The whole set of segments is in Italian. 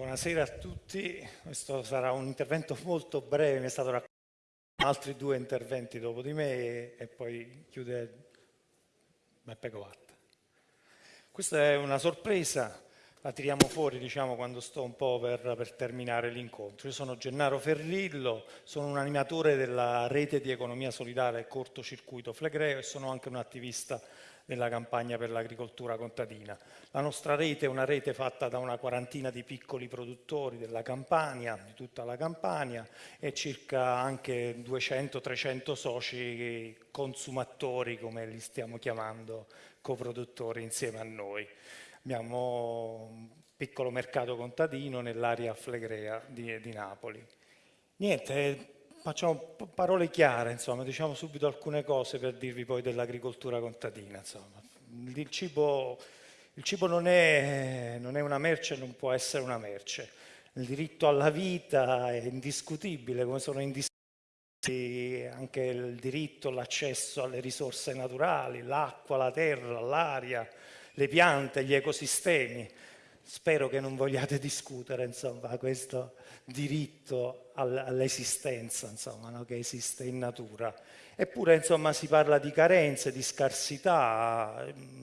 Buonasera a tutti, questo sarà un intervento molto breve, mi è stato raccontato altri due interventi dopo di me e, poi chiude Beppe Covatta. Questa è una sorpresa, la tiriamo fuori diciamo, quando sto un po' per, per terminare l'incontro. Io sono Gennaro Ferrillo, sono un animatore della rete di economia solidale cortocircuito Flegreo e sono anche un attivista della campagna per l'agricoltura contadina. La nostra rete è una rete fatta da una quarantina di piccoli produttori della Campania, di tutta la Campania e circa anche 200-300 soci consumatori, come li stiamo chiamando, coproduttori insieme a noi. Abbiamo un piccolo mercato contadino nell'area flegrea di, di Napoli. Niente, facciamo parole chiare, insomma, diciamo subito alcune cose per dirvi poi dell'agricoltura contadina. Insomma. Il cibo, il cibo non, è, non, è, una merce, non può essere una merce. Il diritto alla vita è indiscutibile, come sono indiscutibili anche il diritto, l'accesso alle risorse naturali, l'acqua, la terra, l'aria, le piante, gli ecosistemi. Spero che non vogliate discutere insomma, questo diritto all'esistenza insomma, no? che esiste in natura. Eppure insomma, si parla di carenze, di scarsità mm,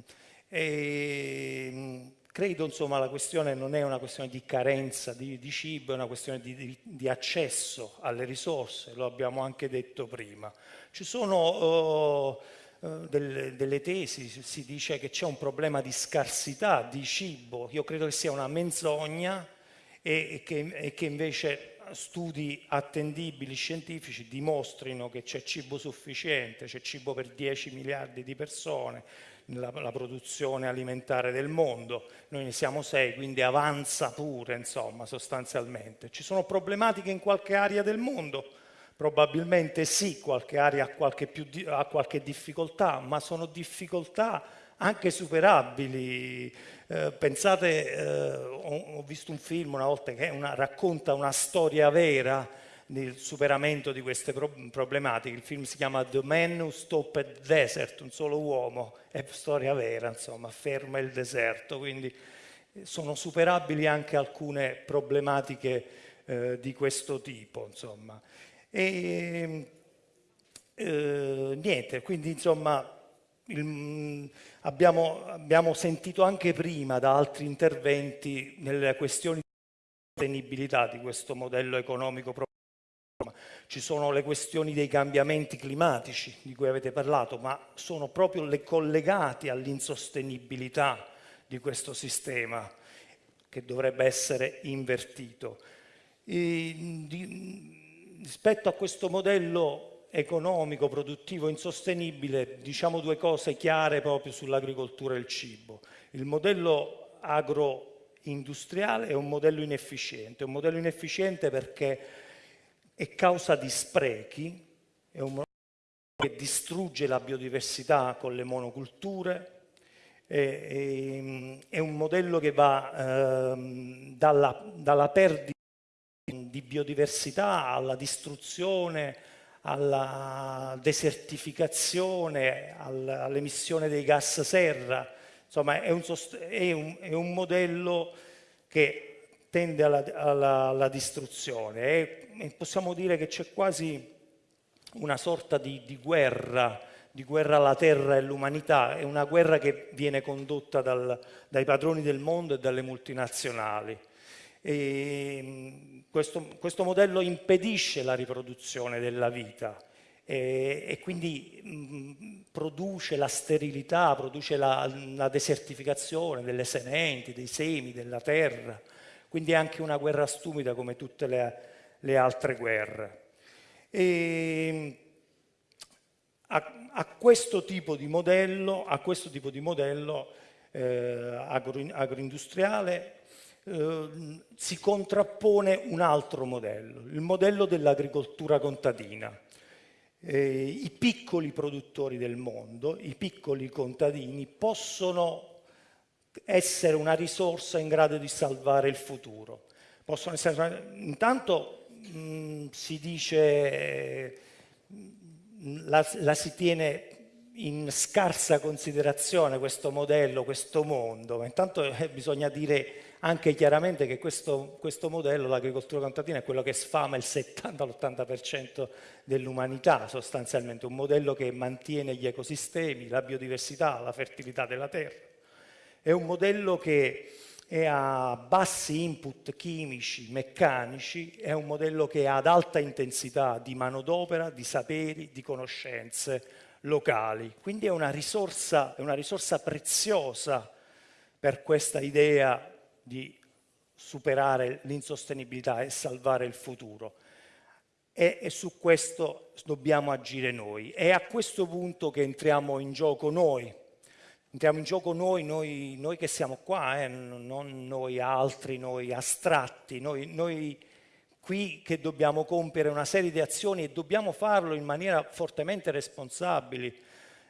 e mm, credo insomma la questione non è una questione di carenza di, di cibo, è una questione di, di, di, accesso alle risorse, lo abbiamo anche detto prima. Ci sono oh, eh, delle, delle, tesi, si dice che c'è un problema di scarsità di cibo, io credo che sia una menzogna e, e, che, e che invece studi attendibili scientifici dimostrino che c'è cibo sufficiente, c'è cibo per 10 miliardi di persone nella produzione alimentare del mondo, noi ne siamo 6, quindi avanza pure, insomma, sostanzialmente. Ci sono problematiche in qualche area del mondo, Probabilmente sì, qualche area ha qualche, più, ha qualche difficoltà, ma sono difficoltà anche superabili. Eh, pensate, eh, ho, ho, visto un film una volta che una, racconta una storia vera del superamento di queste pro problematiche. Il film si chiama The Man Who Stopped Desert, un solo uomo, è storia vera, insomma, ferma il deserto, quindi sono superabili anche alcune problematiche eh, di questo tipo, insomma. E, eh, niente, quindi insomma il, abbiamo, abbiamo, sentito anche prima da altri interventi nelle questioni di sostenibilità di questo modello economico ci sono le questioni dei cambiamenti climatici di cui avete parlato, ma sono proprio le collegati all'insostenibilità di questo sistema che dovrebbe essere invertito. E, di, rispetto a questo modello economico, produttivo, insostenibile, diciamo due cose chiare proprio sull'agricoltura e il cibo. Il modello agroindustriale è un modello inefficiente, è un modello inefficiente perché è causa di sprechi, è un modello che distrugge la biodiversità con le monoculture, è, un modello che va eh, dalla, dalla perdita di biodiversità alla distruzione, alla desertificazione, all'emissione dei gas serra. Insomma, è un, è un, è un modello che tende alla, alla, alla distruzione. E possiamo dire che c'è quasi una sorta di, di, guerra, di guerra alla terra e all'umanità, è una guerra che viene condotta dal, dai padroni del mondo e dalle multinazionali. E questo, questo, modello impedisce la riproduzione della vita e, e quindi mh, produce la sterilità, produce la, la, desertificazione delle sementi, dei semi, della terra. Quindi è anche una guerra stupida come tutte le, le altre guerre. E, a, a, questo tipo di modello, tipo di modello eh, agro, agroindustriale Ehm, si contrappone un altro modello, il modello dell'agricoltura contadina. Eh, I piccoli produttori del mondo, i piccoli contadini, possono essere una risorsa in grado di salvare il futuro. Possono essere, intanto mh, si dice, la, la si tiene in scarsa considerazione questo modello, questo mondo, ma intanto eh, bisogna dire anche chiaramente che questo, questo modello, l'agricoltura contadina, è quello che sfama il 70-80% dell'umanità sostanzialmente, un modello che mantiene gli ecosistemi, la biodiversità, la fertilità della terra. È un modello che è a bassi input chimici, meccanici, è un modello che è ad alta intensità di manodopera, di saperi, di conoscenze locali. Quindi è una risorsa, è una risorsa preziosa per questa idea di superare l'insostenibilità e salvare il futuro. E, e, su questo dobbiamo agire noi. È a questo punto che entriamo in gioco noi. Entriamo in gioco noi, noi, noi che siamo qua, eh, non noi altri, noi astratti, noi, noi qui che dobbiamo compiere una serie di azioni e dobbiamo farlo in maniera fortemente responsabile.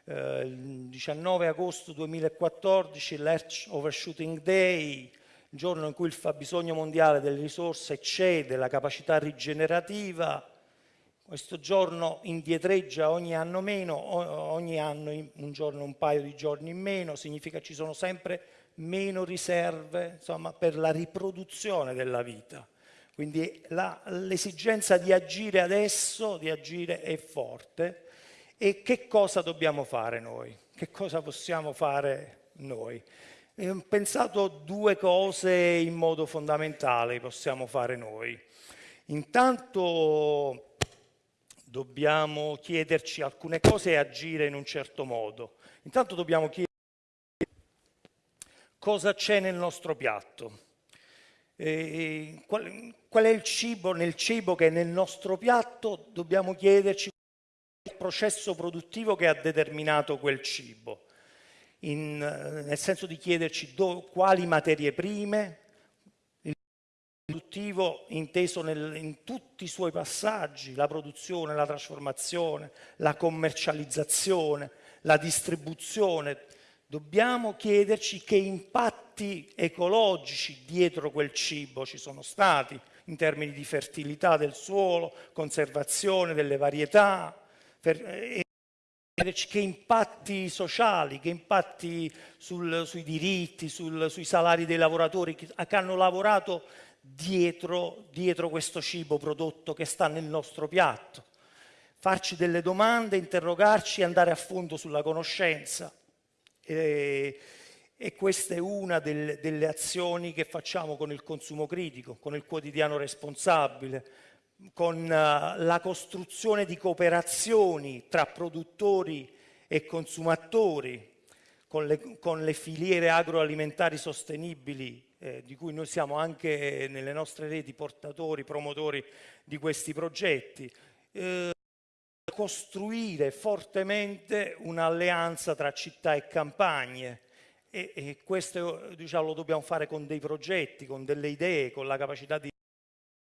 Eh, il 19 agosto 2014, l'Earth Overshooting Day, giorno in cui il fabbisogno mondiale delle risorse eccede la capacità rigenerativa, questo giorno indietreggia ogni anno meno, ogni anno un giorno un paio di giorni in meno, significa che ci sono sempre meno riserve insomma, per la riproduzione della vita. Quindi l'esigenza di agire adesso, di agire è forte. E che cosa dobbiamo fare noi? Che cosa possiamo fare noi? Ho pensato due cose in modo fondamentale possiamo fare noi. Intanto dobbiamo chiederci alcune cose e agire in un certo modo. Intanto dobbiamo chiederci cosa c'è nel nostro piatto eh, qual, qual, è il cibo, nel cibo che è nel nostro piatto, dobbiamo chiederci il processo produttivo che ha determinato quel cibo, in, nel senso di chiederci do, quali materie prime, il produttivo inteso nel, in tutti i suoi passaggi, la produzione, la trasformazione, la commercializzazione, la distribuzione, dobbiamo chiederci che impatti ecologici dietro quel cibo ci sono stati in termini di fertilità del suolo, conservazione delle varietà, e che impatti sociali, che impatti sul, sui diritti, sul, sui salari dei lavoratori che, che hanno lavorato dietro, dietro questo cibo prodotto che sta nel nostro piatto. Farci delle domande, interrogarci andare a fondo sulla conoscenza e, e questa è una del, delle azioni che facciamo con il consumo critico, con il quotidiano responsabile, con uh, la costruzione di cooperazioni tra produttori e consumatori, con le, con le filiere agroalimentari sostenibili eh, di cui noi siamo anche nelle nostre reti portatori, promotori di questi progetti. Eh, costruire fortemente un'alleanza tra città e campagne e, e questo diciamo, lo dobbiamo fare con dei progetti, con delle idee, con la capacità di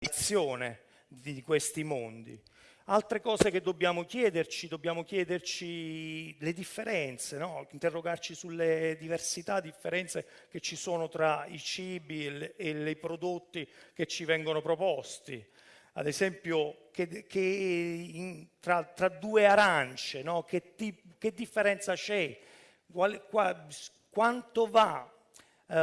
azione di questi mondi. Altre cose che dobbiamo chiederci, dobbiamo chiederci le differenze, no? interrogarci sulle diversità, differenze che ci sono tra i cibi e, i prodotti che ci vengono proposti ad esempio, che, che in, tra, tra, due arance, no? che, ti, che, differenza c'è? quanto va uh,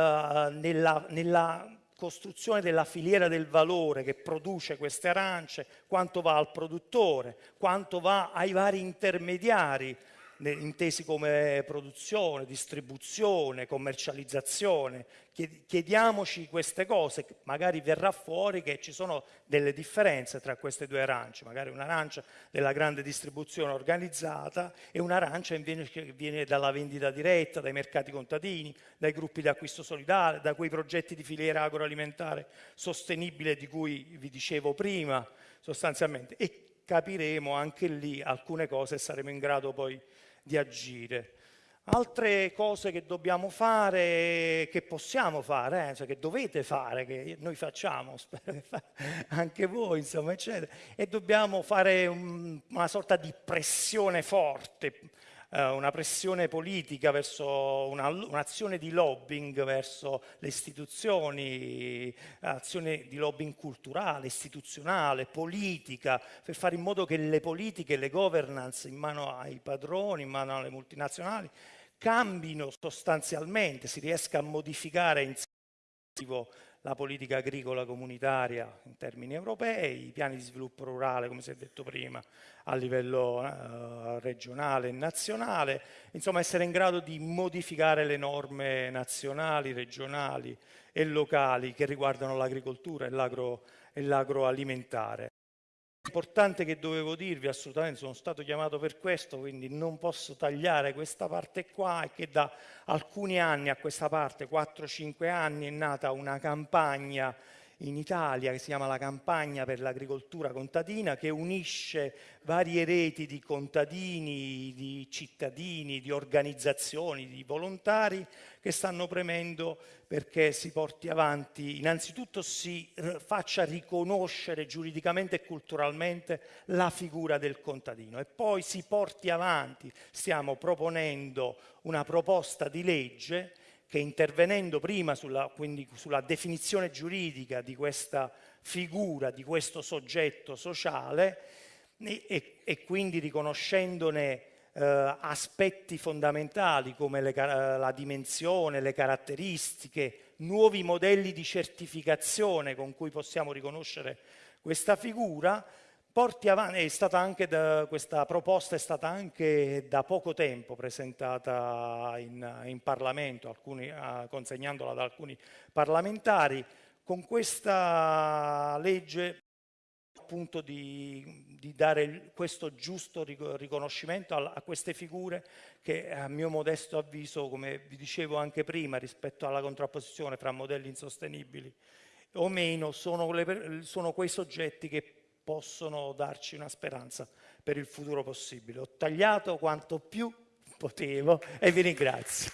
nella, nella costruzione della filiera del valore che produce queste arance, quanto va al produttore, quanto va ai vari intermediari intesi come produzione, distribuzione, commercializzazione. Chiediamoci queste cose, magari verrà fuori che ci sono delle differenze tra queste due arance, magari un'arancia della grande distribuzione organizzata e un'arancia che viene dalla vendita diretta, dai mercati contadini, dai gruppi di acquisto solidale, da quei progetti di filiera agroalimentare sostenibile di cui vi dicevo prima sostanzialmente e capiremo anche lì alcune cose e saremo in grado poi di agire. Altre cose che dobbiamo fare, che possiamo fare, eh, cioè che dovete fare, che noi facciamo, spero che anche voi, insomma, eccetera, e dobbiamo fare un, una sorta di pressione forte eh, una pressione politica verso un'azione un di lobbying verso le istituzioni, azione di lobbying culturale, istituzionale, politica, per fare in modo che le politiche, le governance in mano ai padroni, in mano alle multinazionali, cambino sostanzialmente, si riesca a modificare in la politica agricola comunitaria in termini europei, i piani di sviluppo rurale, come si è detto prima, a livello eh, regionale e nazionale, insomma essere in grado di modificare le norme nazionali, regionali e locali che riguardano l'agricoltura e l'agroalimentare importante che dovevo dirvi, assolutamente sono stato chiamato per questo, quindi non posso tagliare questa parte qua, è che da alcuni anni a questa parte, 4-5 anni, è nata una campagna in Italia che si chiama la campagna per l'agricoltura contadina che unisce varie reti di contadini, di cittadini, di organizzazioni, di volontari che stanno premendo perché si porti avanti, innanzitutto si faccia riconoscere giuridicamente e culturalmente la figura del contadino e poi si porti avanti, stiamo proponendo una proposta di legge che intervenendo prima sulla, sulla definizione giuridica di questa figura, di questo soggetto sociale e, e, quindi riconoscendone eh, aspetti fondamentali come le, la dimensione, le caratteristiche, nuovi modelli di certificazione con cui possiamo riconoscere questa figura, porti avanti, è stata anche da, questa proposta è stata anche da poco tempo presentata in, in Parlamento, alcuni, uh, consegnandola da alcuni parlamentari. Con questa legge appunto di, di dare questo giusto riconoscimento a, a, queste figure che a mio modesto avviso, come vi dicevo anche prima, rispetto alla contrapposizione fra modelli insostenibili o meno, sono, le, sono quei soggetti che possono darci una speranza per il futuro possibile. Ho tagliato quanto più potevo e vi ringrazio.